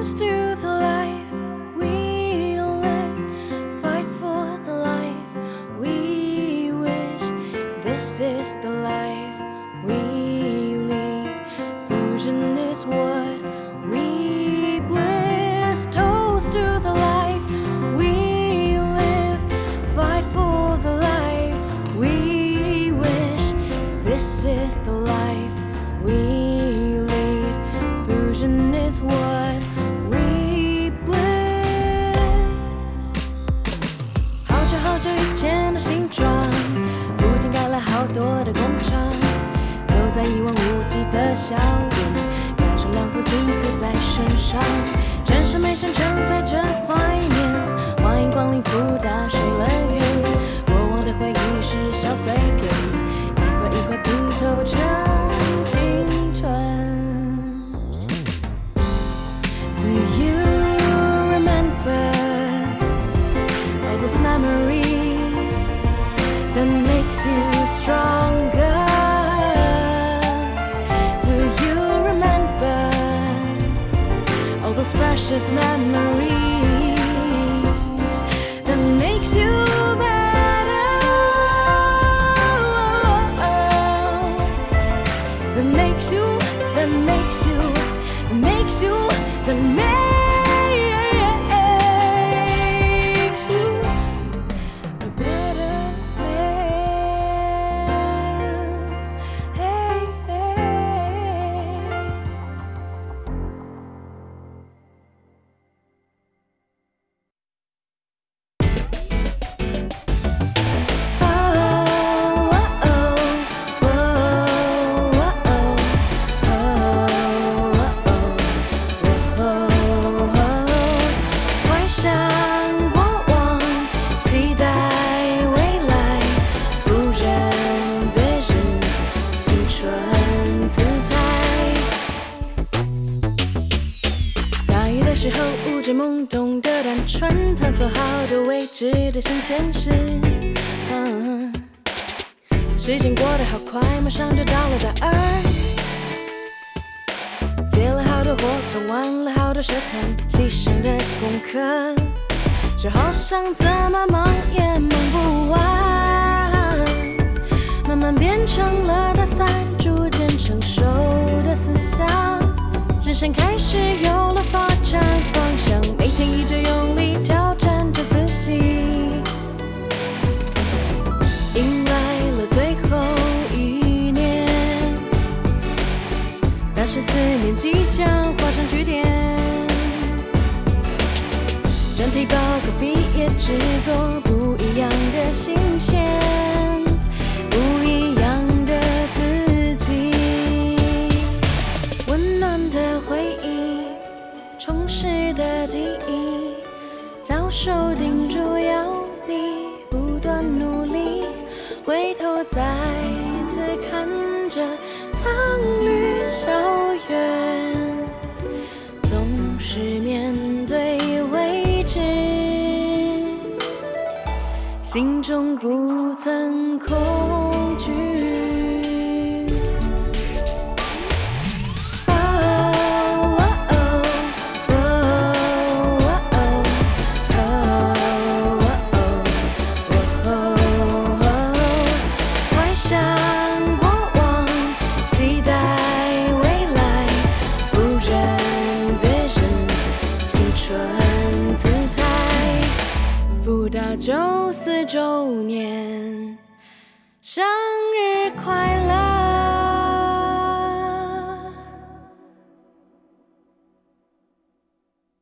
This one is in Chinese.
toast to the life we live. Fight for the life we wish. This is the life we lead. Fusion is what we bliss. Toast to the life we live. Fight for the life we wish. This is the life we lead. Fusion is what 际的校园，感受两幅金河在身上。城市美声承载着怀念，欢迎光临福大水乐园。过往的回忆是小碎片，一块一块拼凑成青春。Do you remember all those memories that makes you strong? Precious memories that makes you better? That makes you, that makes you, that makes you, that makes you 无知懵懂的单纯，探索好多未知的新鲜事。时间过得好快，马上就到了大二。接了好多活动，玩了好多社团，牺牲的功课，却好像怎么忙也忙不完。慢慢变成了大三，逐渐成熟的思想，人生开制作，不一样的新鲜，不一样的自己。温暖的回忆，充实的记忆，教授叮嘱要你不断努力，回头再次看着心中不曾空九四周年，生日快乐！